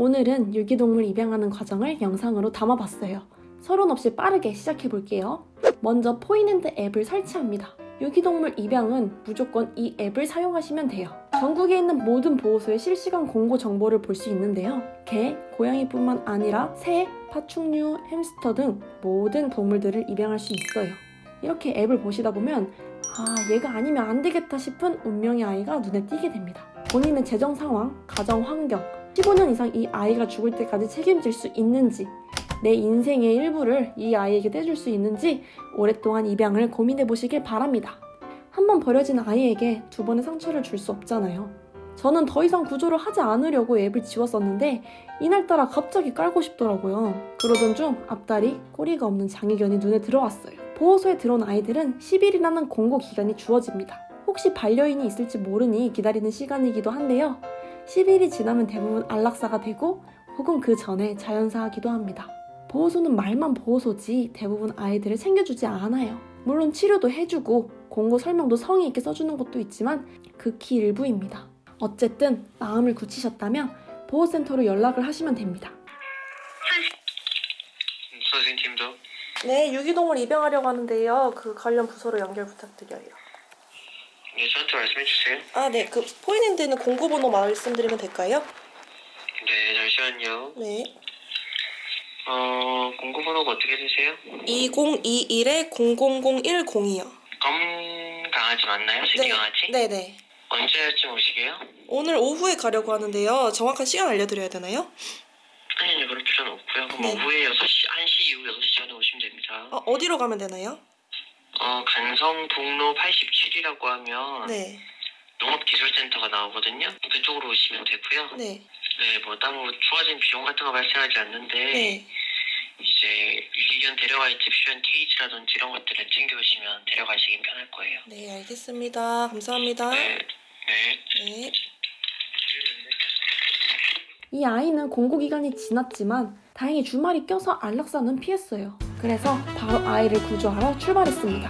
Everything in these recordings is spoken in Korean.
오늘은 유기동물 입양하는 과정을 영상으로 담아봤어요. 서론 없이 빠르게 시작해볼게요. 먼저 포인핸드 앱을 설치합니다. 유기동물 입양은 무조건 이 앱을 사용하시면 돼요. 전국에 있는 모든 보호소의 실시간 공고 정보를 볼 수 있는데요. 개, 고양이뿐만 아니라 새, 파충류, 햄스터 등 모든 동물들을 입양할 수 있어요. 이렇게 앱을 보시다 보면 아, 얘가 아니면 안 되겠다 싶은 운명의 아이가 눈에 띄게 됩니다. 본인의 재정 상황, 가정 환경, 15년 이상 이 아이가 죽을 때까지 책임질 수 있는지, 내 인생의 일부를 이 아이에게 떼줄 수 있는지 오랫동안 입양을 고민해 보시길 바랍니다. 한 번 버려진 아이에게 두 번의 상처를 줄 수 없잖아요. 저는 더 이상 구조를 하지 않으려고 앱을 지웠었는데 이날따라 갑자기 깔고 싶더라고요. 그러던 중 앞다리, 꼬리가 없는 장애견이 눈에 들어왔어요. 보호소에 들어온 아이들은 10일이라는 공고 기간이 주어집니다. 혹시 반려인이 있을지 모르니 기다리는 시간이기도 한데요. 10일이 지나면 대부분 안락사가 되고 혹은 그 전에 자연사하기도 합니다. 보호소는 말만 보호소지 대부분 아이들을 챙겨주지 않아요. 물론 치료도 해주고 공고 설명도 성의 있게 써주는 것도 있지만 극히 일부입니다. 어쨌든 마음을 굳히셨다면 보호센터로 연락을 하시면 됩니다. 선생님도 네, 유기동물 입양하려고 하는데요. 그 관련 부서로 연결 부탁드려요. 네, 저한테 말씀해 주세요. 아, 네. 그 포인핸드는 공고번호 말씀드리면 될까요? 네, 잠시만요. 네. 어, 공고번호가 어떻게 되세요? 2021에 000102요. 검 강아지 맞나요? 새끼 강아지? 네 네. 언제쯤 오시게요? 오늘 오후에 가려고 하는데요. 정확한 시간 알려드려야 되나요? 아니, 아니, 그럴 필요는 없고요. 그럼 네. 오후에 6시, 1시 이후 6시 전에 오시면 됩니다. 어, 어디로 가면 되나요? 어, 간성북로 87이라고 하면 네. 농업기술센터가 나오거든요. 그쪽으로 오시면 되고요. 네. 네, 뭐 따로 추가적인 비용 같은 거 발생하지 않는데 네. 이제 유기견 데려가 있을 필요한 케이지라든지 이런 것들을 챙겨오시면 데려가시긴 편할 거예요. 네, 알겠습니다. 감사합니다. 네, 네. 네. 이 아이는 공고 기간이 지났지만 다행히 주말이 껴서 안락사는 피했어요. 그래서 바로 아이를 구조하러 출발했습니다.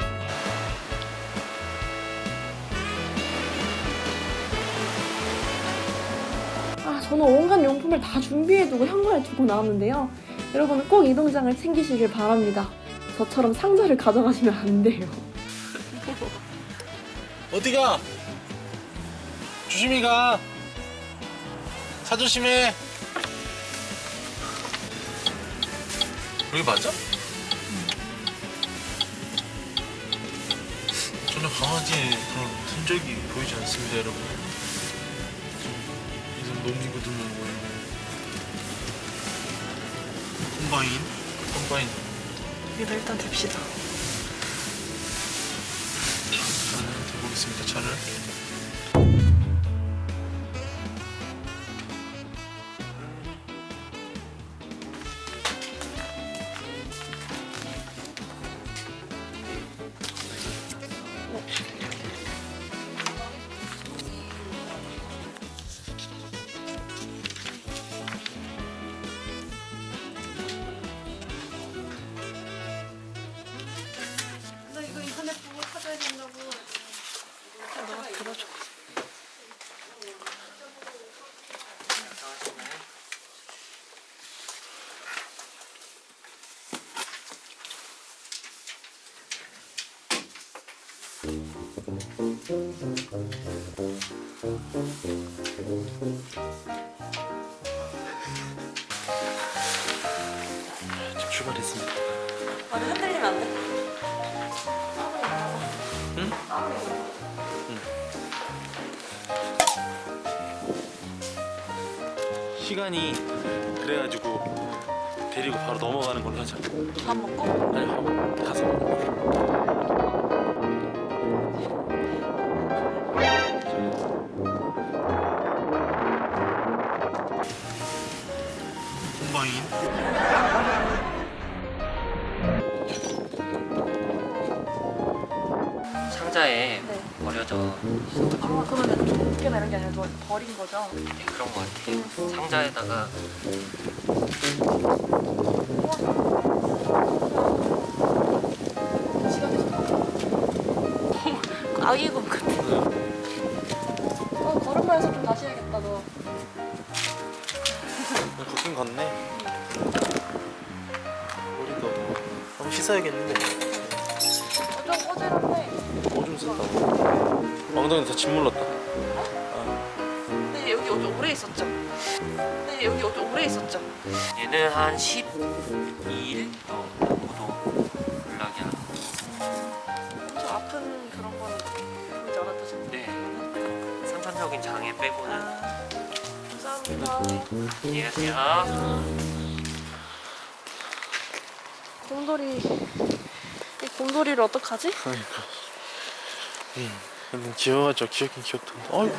아, 저는 온갖 용품을 다 준비해두고 현관에 두고 나왔는데요. 여러분은 꼭 이 동장을 챙기시길 바랍니다. 저처럼 상자를 가져가시면 안 돼요. 어디 가? 조심히 가. 차 조심해. 여기 맞아? 전혀 강아지의 그런 흔적이 보이지 않습니다, 여러분. 이런 놈이거든요, 보이는. 콤바인, 콤바인. 여기다 일단 댑시다. 나는 대보겠습니다, 차를. 출발했습니다. 아니 흔들리면 안 돼? 응? 시간이 그래가지고 데리고 바로 넘어가는 걸로 하자. 밥 먹고? 아니 한- 가서 먹어. 이런 게 아니라 너 버린 거죠? 네, 그런 것 같아요. 상자에다가 아기곰 같아. 어 걸음마에서 좀 다시 해야겠다 너. 걷긴 걷네. 머리도 한번 씻어야겠는데. 좀 꼬질한데 오줌 쌌다. 엉덩이 다침 물렀다. 오래 있었죠? 근데 여기 오래 있었죠? 얘는 한 12일 정도 연락이 안저 아픈 그런 거는 보이지 않았다죠? 네. 생산적인 장애 빼고는 아, 감사합니다. 안녕하세요. 곰돌이 이 곰돌이를 어떡하지? 그러니까. 음, 근데 귀여워져. 귀엽긴 귀엽다. 어이.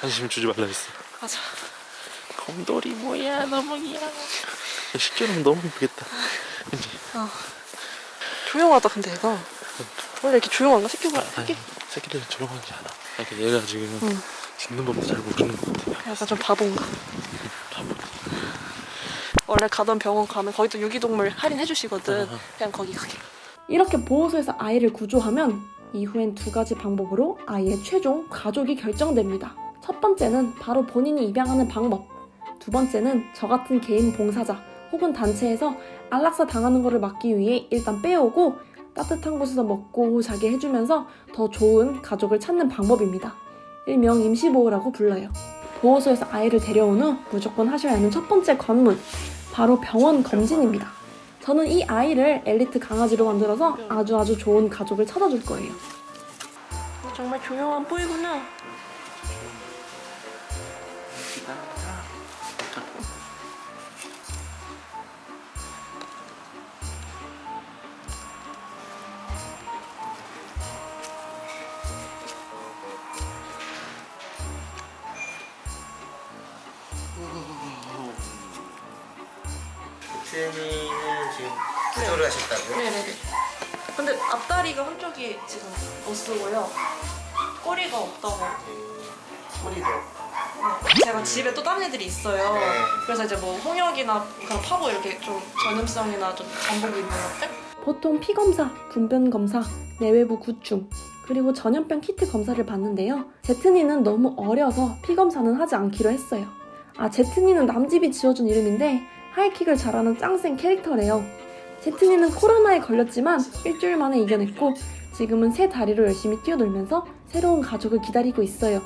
한심 주지 말라 했어. 가자. 곰돌이 뭐야 너무 귀여워. 식견은 너무 이쁘겠다. 그치? 조용하다 근데 얘가 원래 이렇게 조용한가? 새끼가 새끼 새끼들은 조용한 게 아니야. 그러니까 얘가 지금 응. 짖는 법도 잘 모르는 것 같아. 약간 좀 바본가? 원래 가던 병원 가면 거기도 유기동물 할인해 주시거든. 어. 그냥 거기 가게. 이렇게 보호소에서 아이를 구조하면 이후엔 두 가지 방법으로 아이의 최종 가족이 결정됩니다. 첫 번째는 바로 본인이 입양하는 방법. 두 번째는 저 같은 개인 봉사자 혹은 단체에서 안락사 당하는 것을 막기 위해 일단 빼오고 따뜻한 곳에서 먹고 자게 해주면서 더 좋은 가족을 찾는 방법입니다. 일명 임시보호라고 불러요. 보호소에서 아이를 데려온 후 무조건 하셔야 하는 첫 번째 관문, 바로 병원 검진입니다. 저는 이 아이를 엘리트 강아지로 만들어서 아주 아주 좋은 가족을 찾아줄 거예요. 정말 조용한 뿌이구나. 트레이닝을 지금 구조를 하셨다고요? 네네네. 근데 앞다리가 한쪽이 지금 못 쓰고요. 꼬리가 없다고. 소리도 네. 제가 집에 또 다른 애들이 있어요. 네. 그래서 이제 뭐 홍역이나 그런 파고 이렇게 좀 전염성이나 좀 잠복이 있는 것들? 보통 피 검사, 분변 검사, 내외부 구충 그리고 전염병 키트 검사를 받는데요. 제트니는 너무 어려서 피 검사는 하지 않기로 했어요. 아 제트니는 남집이 지어준 이름인데 하이킥을 잘하는 짱센 캐릭터래요. 제트니는 코로나에 걸렸지만 일주일 만에 이겨냈고 지금은 새 다리로 열심히 뛰어놀면서 새로운 가족을 기다리고 있어요.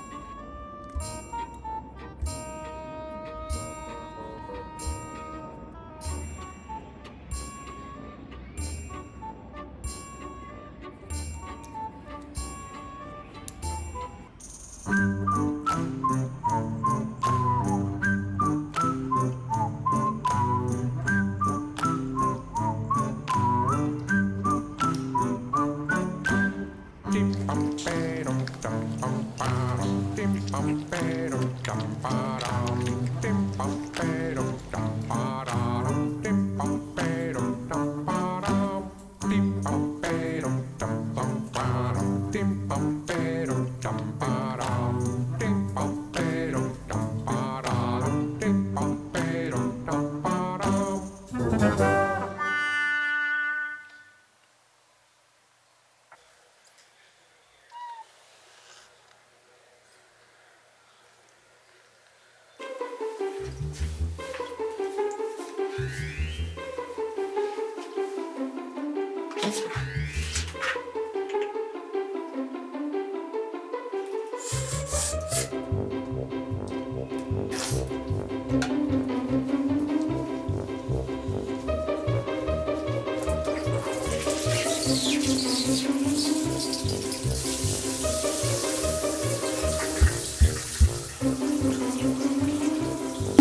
일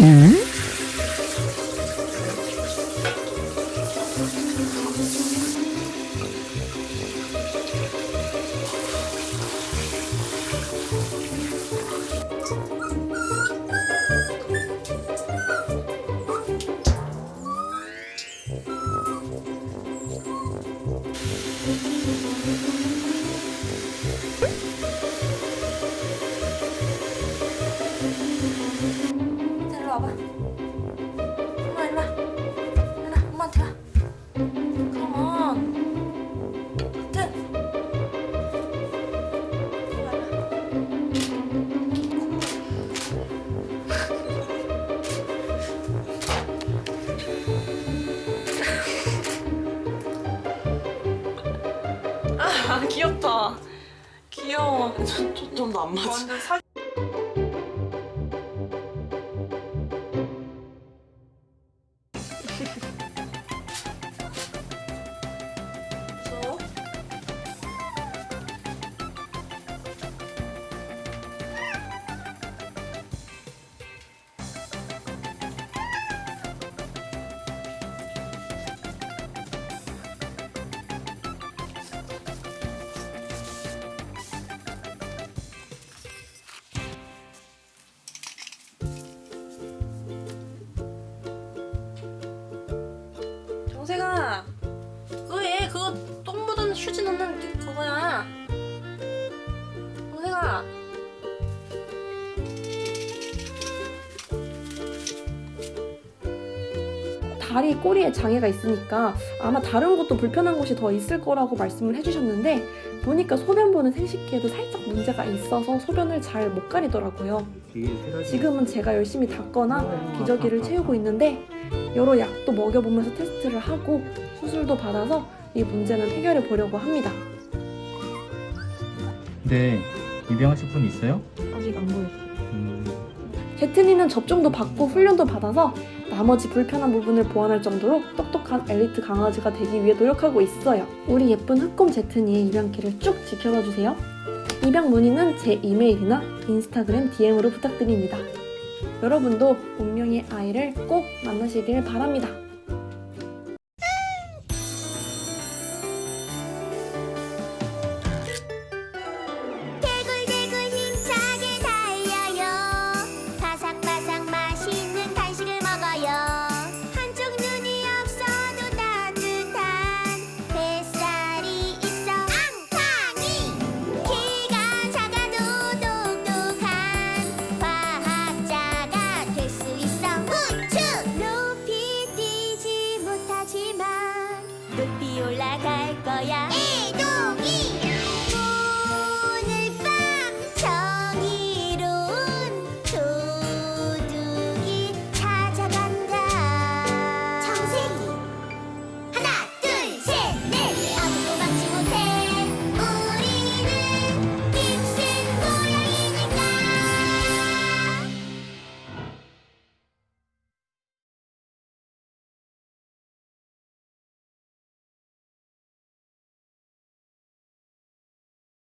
로 와봐. 엄마 일로와. 일로와. 엄마한테 와아 귀엽다. 귀여워. 좀더안 맞아. 사 정세가 그거 똥 묻은 휴지 넣는 그- 그거야. 정세가. 다리 꼬리에 장애가 있으니까 아마 다른 곳도 불편한 곳이 더 있을 거라고 말씀을 해주셨는데 보니까 소변 보는 생식기에도 살짝 문제가 있어서 소변을 잘 못 가리더라고요. 지금은 제가 열심히 닦거나 기저귀를 채우고 있는데 여러 약도 먹여보면서 테스트를 하고 수술도 받아서 이 문제는 해결해 보려고 합니다. 네, 입양하실 분 있어요? 아직 안 보였어요. 음, 제트니는 접종도 받고 훈련도 받아서 나머지 불편한 부분을 보완할 정도로 똑 똑한 엘리트 강아지가 되기 위해 노력하고 있어요. 우리 예쁜 흑곰 제트니의 입양길을 쭉 지켜봐 주세요. 입양 문의는 제 이메일이나 인스타그램 DM으로 부탁드립니다. 여러분도 운명의 아이를 꼭 만나시길 바랍니다.